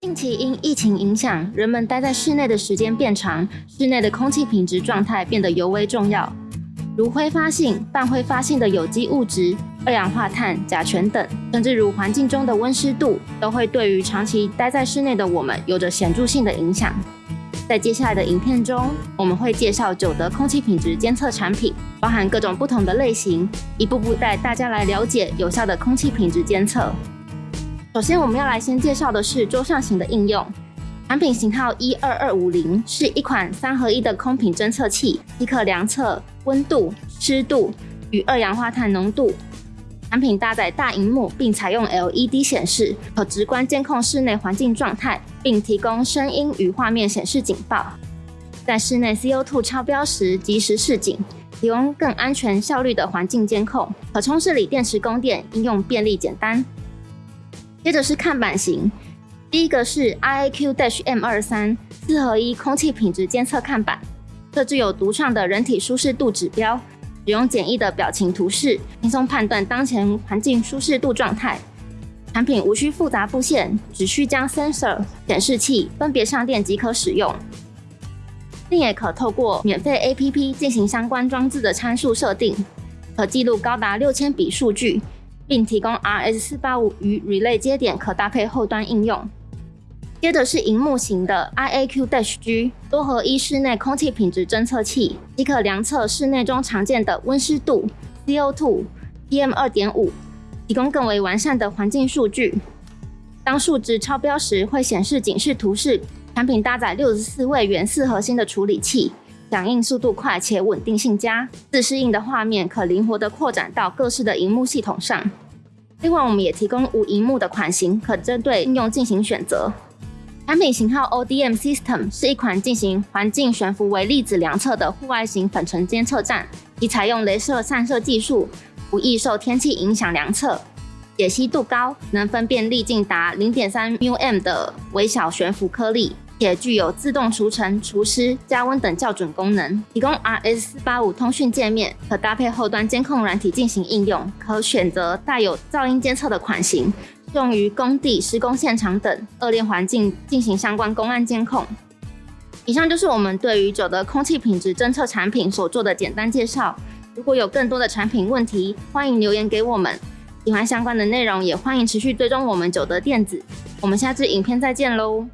近期因疫情影响，人们待在室内的时间变长，室内的空气品质状态变得尤为重要。如挥发性、半挥发性的有机物质、二氧化碳、甲醛等，甚至如环境中的温湿度，都会对于长期待在室内的我们有着显著性的影响。在接下来的影片中，我们会介绍九德空气品质监测产品，包含各种不同的类型，一步步带大家来了解有效的空气品质监测。首先，我们要来先介绍的是桌上型的应用。产品型号一二二五零是一款三合一的空品侦测器，即可量测温度、湿度与二氧化碳浓度。产品搭载大荧幕，并采用 LED 显示，可直观监控室内环境状态，并提供声音与画面显示警报。在室内 CO2 超标时及时示警，提供更安全、效率的环境监控。可充式锂电池供电，应用便利简单。接着是看板型，第一个是 IAQ-M 二三四合一空气品质监测看板，设置有独创的人体舒适度指标，使用简易的表情图示，轻松判断当前环境舒适度状态。产品无需复杂布线，只需将 sensor 显示器分别上电即可使用，并也可透过免费 APP 进行相关装置的参数设定，可记录高达六千笔数据。并提供 RS 四八五与 Relay 接点，可搭配后端应用。接着是荧幕型的 IAQ dash G 多合一室内空气品质侦测器，即可量测室内中常见的温湿度、CO2、PM 二点五，提供更为完善的环境数据。当数值超标时，会显示警示图示。产品搭载六十四位原四核心的处理器。响应速度快且稳定性佳，自适应的画面可灵活的扩展到各式的荧幕系统上。另外，我们也提供无荧幕的款型，可针对应用进行选择。产品型号 ODM System 是一款进行环境悬浮微粒子量测的户外型粉尘监测站，以采用镭射散射技术，不易受天气影响量测，解析度高，能分辨粒径达零点三 μm 的微小悬浮颗粒。且具有自动除尘、除湿、加温等校准功能，提供 RS 四八五通讯界面，可搭配后端监控软体进行应用。可选择带有噪音监测的款型，用于工地施工现场等恶劣环境进行相关公安监控。以上就是我们对于九德空气品质侦测产品所做的简单介绍。如果有更多的产品问题，欢迎留言给我们。喜欢相关的内容，也欢迎持续追踪我们九德电子。我们下次影片再见喽！